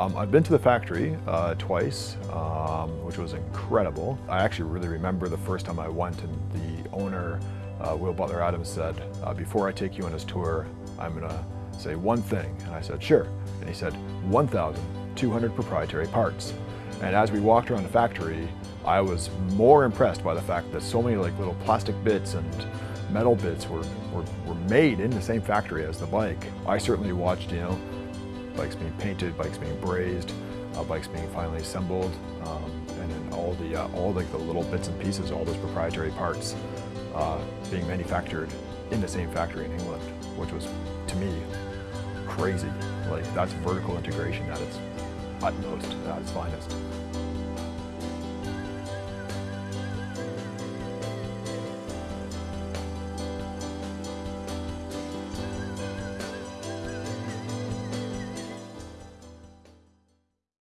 Um, I've been to the factory uh, twice, um, which was incredible. I actually really remember the first time I went and the owner, uh, Will Butler Adams said, uh, before I take you on this tour, I'm gonna say one thing. And I said, sure. And he said, 1,200 proprietary parts. And as we walked around the factory, I was more impressed by the fact that so many like little plastic bits and metal bits were, were, were made in the same factory as the bike. I certainly watched, you know, bikes being painted, bikes being brazed, uh, bikes being finally assembled, um, and then all the uh, all like the little bits and pieces, all those proprietary parts uh, being manufactured in the same factory in England, which was to me crazy. Like that's vertical integration at its utmost, at its finest.